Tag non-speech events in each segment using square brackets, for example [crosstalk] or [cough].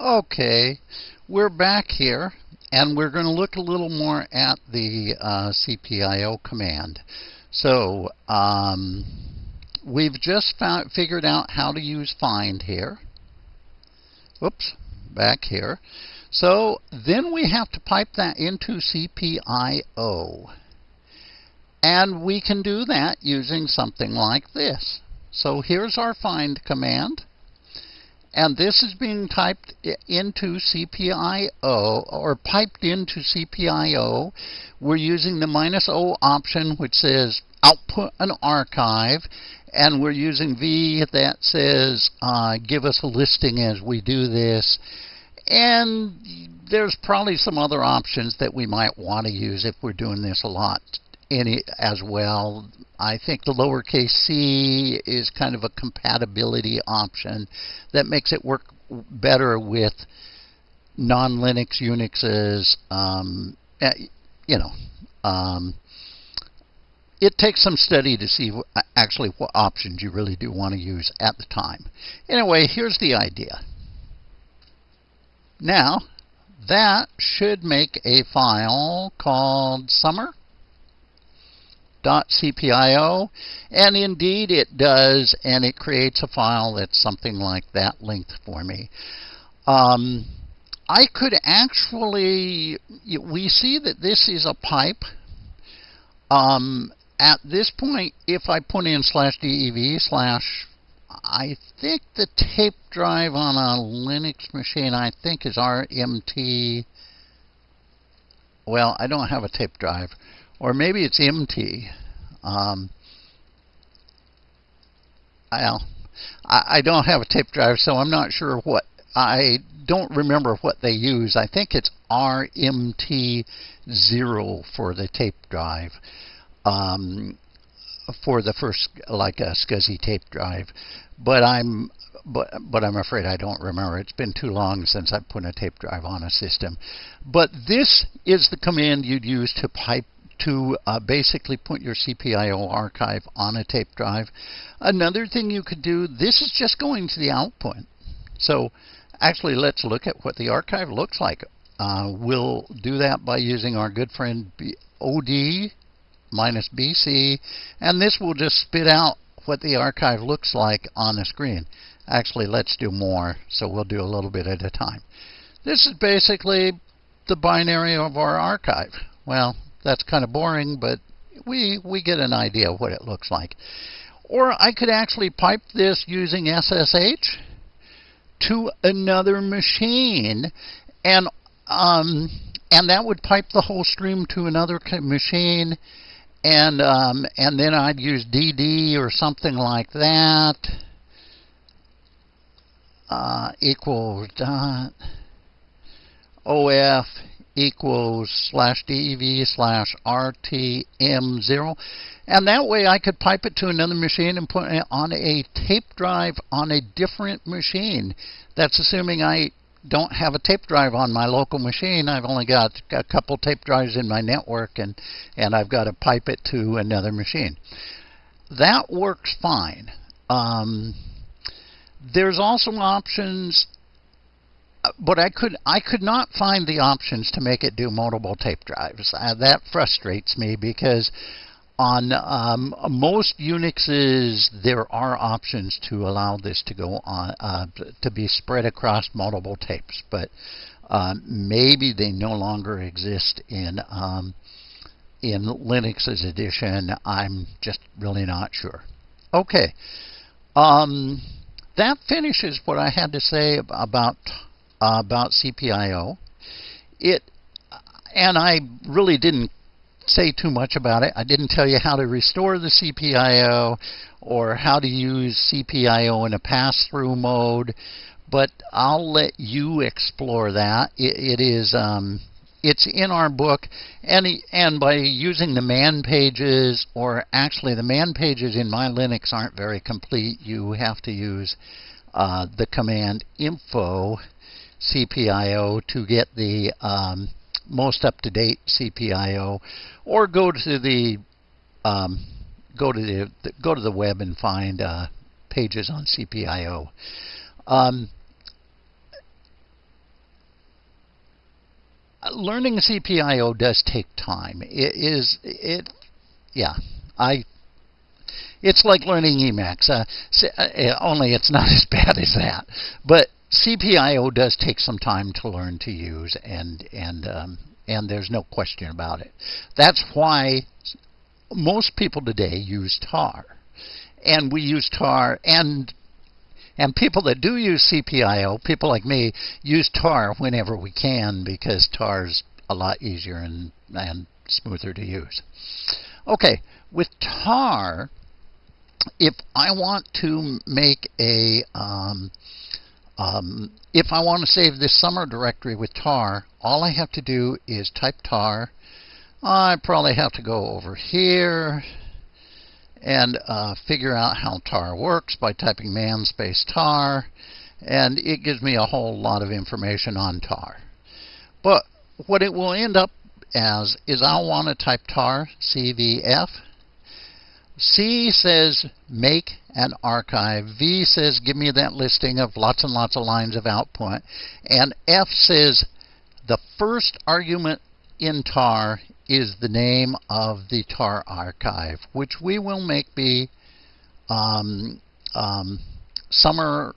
Okay, we're back here and we're going to look a little more at the uh, CPIO command. So um, we've just found, figured out how to use find here. Whoops, back here. So then we have to pipe that into CPIO. And we can do that using something like this. So here's our find command. And this is being typed into CPIO or piped into CPIO. We're using the minus O option, which says output an archive. And we're using V that says uh, give us a listing as we do this. And there's probably some other options that we might want to use if we're doing this a lot any as well. I think the lowercase c is kind of a compatibility option that makes it work better with non-Linux Unixes. Um, eh, you know, um, it takes some study to see actually what options you really do want to use at the time. Anyway, here's the idea. Now, that should make a file called summer .cpio and indeed it does and it creates a file that's something like that length for me. Um, I could actually, we see that this is a pipe. Um, at this point, if I put in slash dev slash, I think the tape drive on a Linux machine, I think is RMT. Well, I don't have a tape drive or maybe it's MT. Um, I, I don't have a tape drive, so I'm not sure what. I don't remember what they use. I think it's RMT0 for the tape drive. Um, for the first, like a SCSI tape drive, but I'm but but I'm afraid I don't remember. It's been too long since I put a tape drive on a system. But this is the command you'd use to pipe to uh, basically put your CPIO archive on a tape drive. Another thing you could do, this is just going to the output. So actually let's look at what the archive looks like. Uh, we'll do that by using our good friend B OD minus BC and this will just spit out what the archive looks like on the screen. Actually let's do more so we'll do a little bit at a time. This is basically the binary of our archive. Well, that's kind of boring, but we, we get an idea of what it looks like. Or I could actually pipe this using SSH to another machine, and um, and that would pipe the whole stream to another machine, and um, and then I'd use DD or something like that. Uh, equals dot OF equals slash DEV slash RTM0. And that way I could pipe it to another machine and put it on a tape drive on a different machine. That's assuming I don't have a tape drive on my local machine. I've only got a couple tape drives in my network and, and I've got to pipe it to another machine. That works fine. Um, there's also options but I could I could not find the options to make it do multiple tape drives. Uh, that frustrates me because on um, most Unixes there are options to allow this to go on uh, to be spread across multiple tapes, but uh, maybe they no longer exist in um, in Linux's edition. I'm just really not sure. Okay. Um, that finishes what I had to say about uh, about CPIO. It and I really didn't say too much about it. I didn't tell you how to restore the CPIO or how to use CPIO in a pass-through mode, but I'll let you explore that. it, it is um, it's in our book, and and by using the man pages, or actually the man pages in my Linux aren't very complete. You have to use uh, the command info CPIO to get the um, most up-to-date CPIO, or go to the um, go to the go to the web and find uh, pages on CPIO. Um, learning CPIO does take time. It is it, yeah. I it's like learning Emacs. Uh, uh only it's not [laughs] as bad as that. But CPIO does take some time to learn to use, and and um, and there's no question about it. That's why most people today use tar, and we use tar and and people that do use CPIO, people like me, use tar whenever we can because tar's a lot easier and and smoother to use. Okay, with tar, if I want to make a um, um, if I want to save this summer directory with tar, all I have to do is type tar. I probably have to go over here and uh, figure out how tar works by typing man space tar and it gives me a whole lot of information on tar. But what it will end up as is I'll want to type tar cvf C says make an archive. V says give me that listing of lots and lots of lines of output. And F says the first argument in tar is the name of the tar archive, which we will make be um, um, summer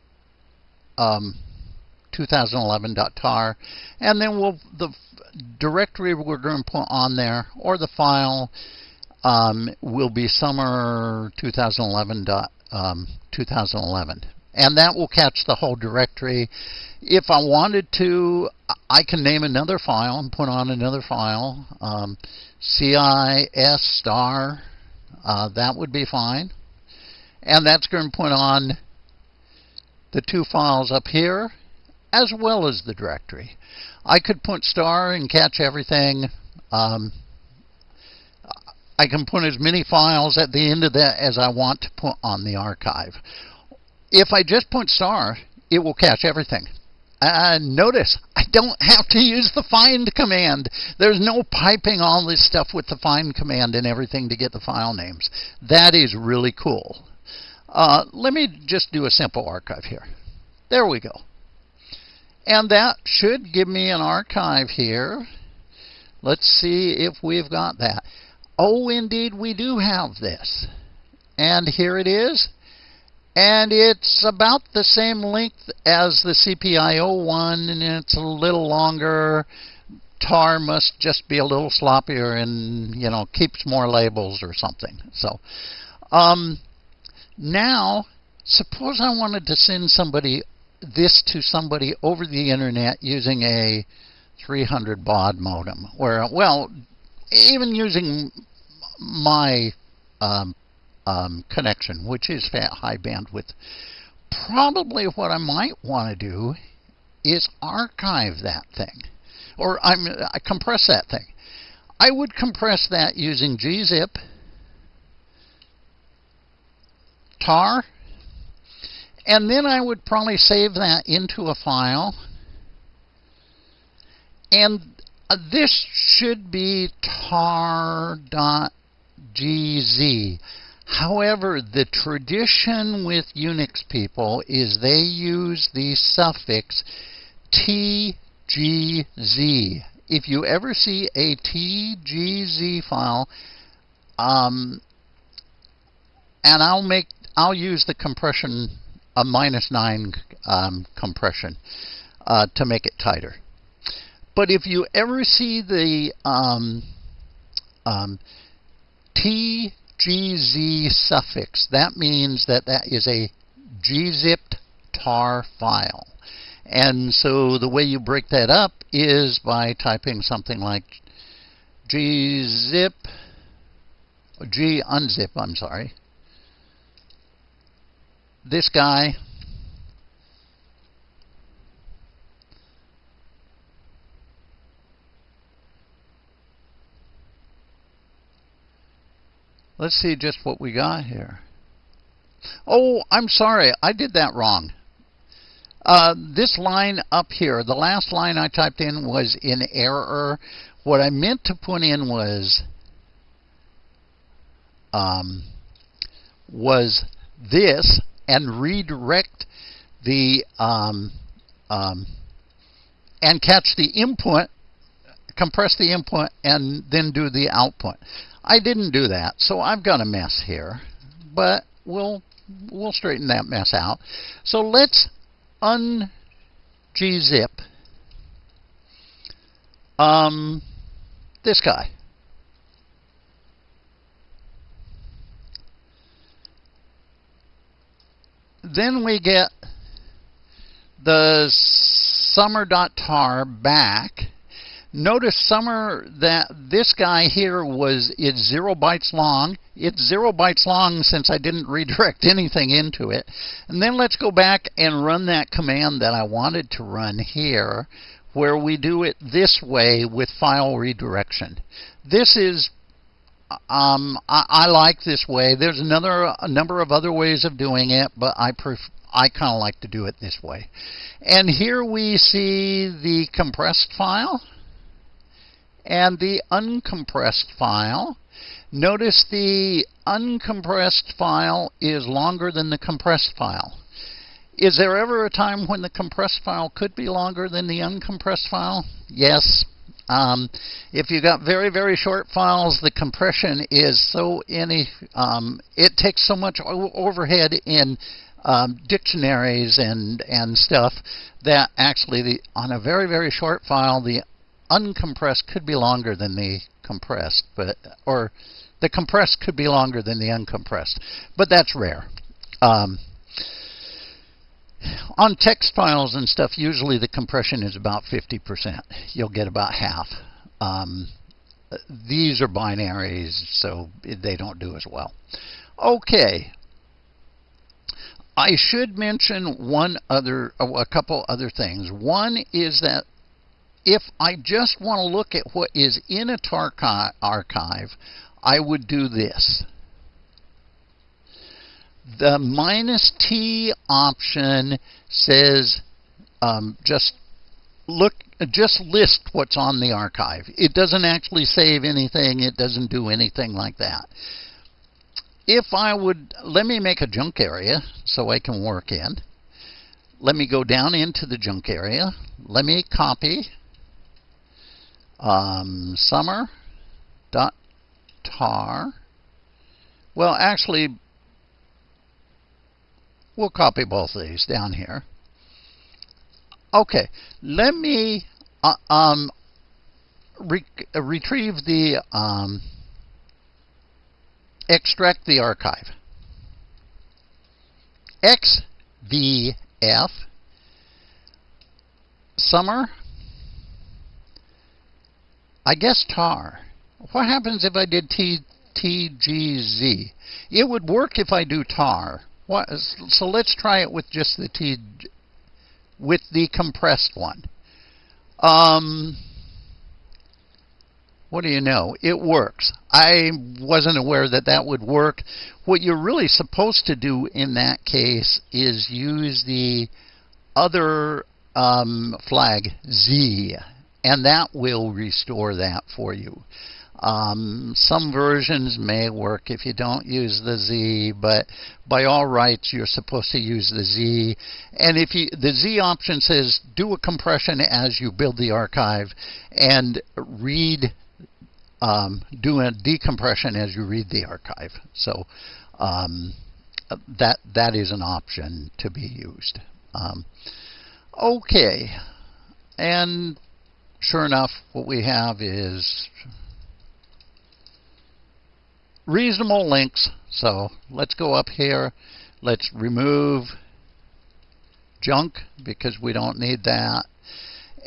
um, 2011.tar, and then we'll the directory we're going to put on there or the file um, will be summer 2011. Um, 2011. And that will catch the whole directory. If I wanted to, I can name another file and put on another file. Um, CIS star, uh, that would be fine. And that's going to put on the two files up here as well as the directory. I could put star and catch everything. Um, I can put as many files at the end of that as I want to put on the archive. If I just put star, it will catch everything. Uh, notice, I don't have to use the find command. There's no piping all this stuff with the find command and everything to get the file names. That is really cool. Uh, let me just do a simple archive here. There we go. And that should give me an archive here. Let's see if we've got that. Oh, indeed, we do have this. And here it is. And it's about the same length as the CPIO one, and it's a little longer. TAR must just be a little sloppier and, you know, keeps more labels or something. So, um, now, suppose I wanted to send somebody this to somebody over the internet using a 300 baud modem, where, well, even using my um, um, connection, which is high bandwidth, probably what I might want to do is archive that thing, or I'm, I compress that thing. I would compress that using gzip, tar, and then I would probably save that into a file. And uh, this should be tar.gz. However, the tradition with Unix people is they use the suffix TGZ. If you ever see a TGZ file, um, and I'll make I'll use the compression a minus nine um, compression uh, to make it tighter. But if you ever see the um, um, TGZ suffix, that means that that is a gzipped tar file. And so the way you break that up is by typing something like gzip, g unzip, I'm sorry. This guy Let's see just what we got here. Oh, I'm sorry. I did that wrong. Uh, this line up here, the last line I typed in was in error. What I meant to put in was um, was this and redirect the um, um, and catch the input compress the input and then do the output. I didn't do that, so I've got a mess here, but we'll we'll straighten that mess out. So let's un gzip um, this guy. Then we get the summer.tar back. Notice summer that this guy here was it's zero bytes long. It's zero bytes long since I didn't [laughs] redirect anything into it. And then let's go back and run that command that I wanted to run here where we do it this way with file redirection. This is um, I, I, like this way. There's another a number of other ways of doing it, but I pref I kind of like to do it this way. And here we see the compressed file and the uncompressed file. Notice the uncompressed file is longer than the compressed file. Is there ever a time when the compressed file could be longer than the uncompressed file? Yes. Um, if you got very, very short files, the compression is so any, um, it takes so much overhead in um, dictionaries and, and stuff that actually the, on a very, very short file, the uncompressed could be longer than the compressed, but or the compressed could be longer than the uncompressed, but that's rare. Um, on text files and stuff, usually the compression is about 50%. You'll get about half. Um, these are binaries, so they don't do as well. Okay. I should mention one other, a couple other things. One is that if I just want to look at what is in a TAR archive, I would do this the minus T option says um, just look just list what's on the archive. It doesn't actually save anything. It doesn't do anything like that. If I would, let me make a junk area so I can work in. Let me go down into the junk area. Let me copy um, summer dot tar. Well, actually, We'll copy both of these down here. Okay, let me uh, um, re retrieve the, um, extract the archive. XVF summer, I guess tar. What happens if I did T, TGZ? It would work if I do tar. What, so let's try it with just the T, with the compressed one. Um, what do you know? It works. I wasn't aware that that would work. What you're really supposed to do in that case is use the other um, flag Z, and that will restore that for you. Um, some versions may work if you don't use the Z, but by all rights, you're supposed to use the Z. And if you, the Z option says do a compression as you build the archive and read, um, do a decompression as you read the archive. So um, that that is an option to be used. Um, okay, and sure enough, what we have is reasonable links. So let's go up here. Let's remove junk because we don't need that.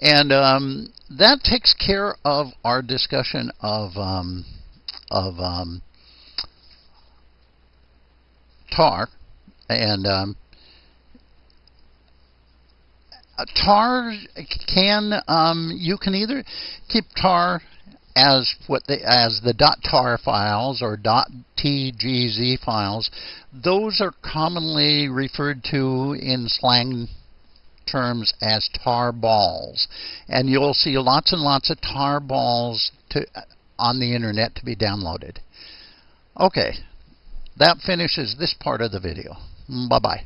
And um, that takes care of our discussion of um, of um, tar and um, tar can um, you can either keep tar as what the as the .tar files or .tgz files, those are commonly referred to in slang terms as tar balls. And you'll see lots and lots of tar balls to, on the internet to be downloaded. Okay, that finishes this part of the video. Bye-bye.